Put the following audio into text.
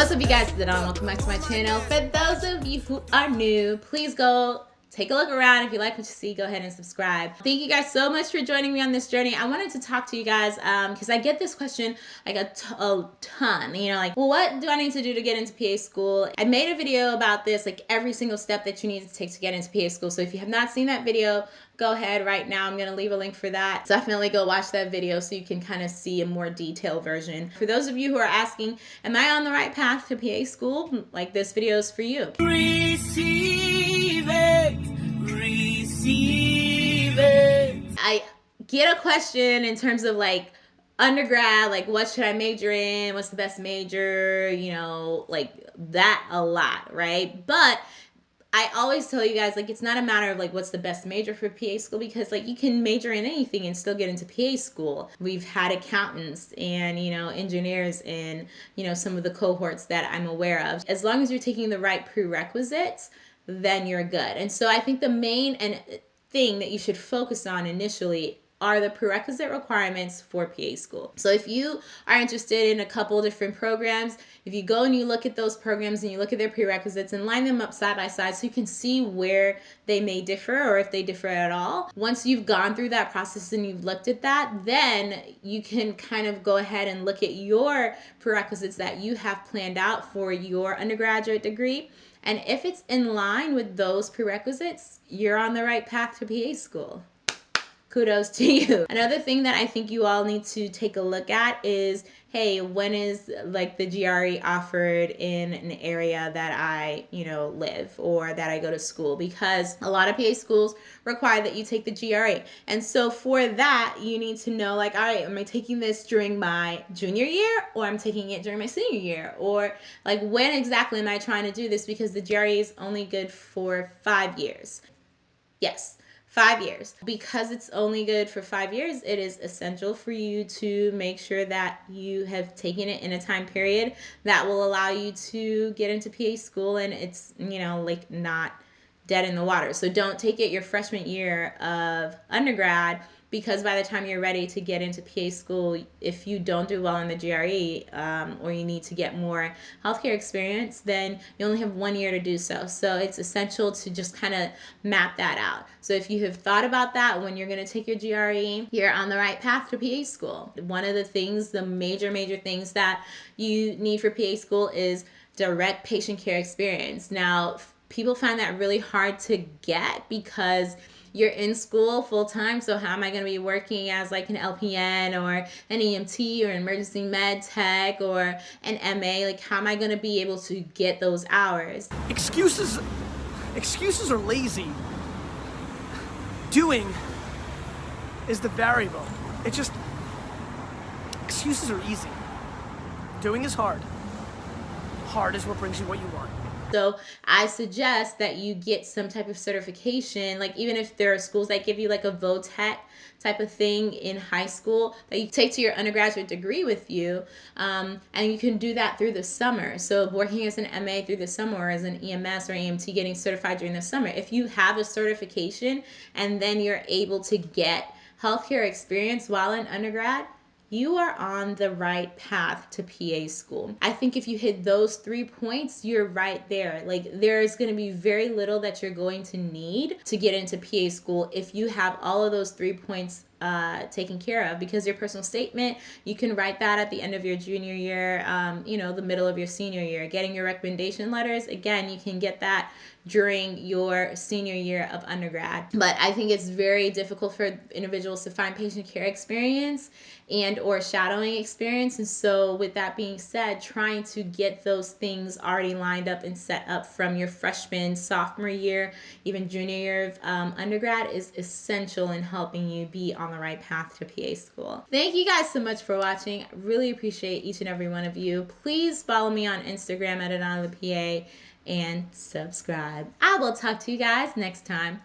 What's up you guys, it's Adon. Welcome back to my channel. For those of you who are new, please go take a look around. If you like what you see, go ahead and subscribe. Thank you guys so much for joining me on this journey. I wanted to talk to you guys because um, I get this question like a, ton. You know, like, well, what do I need to do to get into PA school? I made a video about this, like every single step that you need to take to get into PA school. So if you have not seen that video, go ahead right now. I'm going to leave a link for that. Definitely go watch that video so you can kind of see a more detailed version. For those of you who are asking, am I on the right path to PA school? Like this video is for you. Receive it receive it. I get a question in terms of like undergrad, like what should I major in? What's the best major? You know, like that a lot, right? But I always tell you guys like it's not a matter of like what's the best major for PA school because like you can major in anything and still get into PA school. We've had accountants and you know engineers in you know some of the cohorts that I'm aware of. As long as you're taking the right prerequisites, then you're good. And so I think the main and thing that you should focus on initially are the prerequisite requirements for PA school. So if you are interested in a couple different programs, if you go and you look at those programs and you look at their prerequisites and line them up side by side so you can see where they may differ or if they differ at all. Once you've gone through that process and you've looked at that, then you can kind of go ahead and look at your prerequisites that you have planned out for your undergraduate degree and if it's in line with those prerequisites, you're on the right path to PA school. Kudos to you. Another thing that I think you all need to take a look at is hey, when is like the GRE offered in an area that I, you know, live or that I go to school? Because a lot of PA schools require that you take the GRE. And so for that, you need to know like, all right, am I taking this during my junior year or I'm taking it during my senior year? Or like, when exactly am I trying to do this? Because the GRE is only good for five years. Yes five years. Because it's only good for five years, it is essential for you to make sure that you have taken it in a time period that will allow you to get into PA school and it's, you know, like not dead in the water. So don't take it your freshman year of undergrad because by the time you're ready to get into PA school, if you don't do well in the GRE um, or you need to get more healthcare experience, then you only have one year to do so. So it's essential to just kind of map that out. So if you have thought about that when you're going to take your GRE, you're on the right path to PA school. One of the things, the major, major things that you need for PA school is direct patient care experience. Now, people find that really hard to get because you're in school full time. So how am I going to be working as like an LPN or an EMT or emergency med tech or an MA? Like how am I going to be able to get those hours? Excuses, excuses are lazy. Doing is the variable. It just, excuses are easy. Doing is hard. Hard is what brings you what you want. So I suggest that you get some type of certification, like even if there are schools that give you like a vo-tech type of thing in high school that you take to your undergraduate degree with you. Um, and you can do that through the summer. So working as an MA through the summer or as an EMS or EMT getting certified during the summer. If you have a certification and then you're able to get healthcare experience while in undergrad, you are on the right path to PA school. I think if you hit those three points, you're right there. Like there's going to be very little that you're going to need to get into PA school if you have all of those three points uh, taken care of because your personal statement you can write that at the end of your junior year um, you know the middle of your senior year getting your recommendation letters again you can get that during your senior year of undergrad. But I think it's very difficult for individuals to find patient care experience and or shadowing experience. And so with that being said, trying to get those things already lined up and set up from your freshman, sophomore year, even junior year of um, undergrad is essential in helping you be on the right path to PA school. Thank you guys so much for watching. I really appreciate each and every one of you. Please follow me on Instagram at Adana the PA and subscribe. I will talk to you guys next time.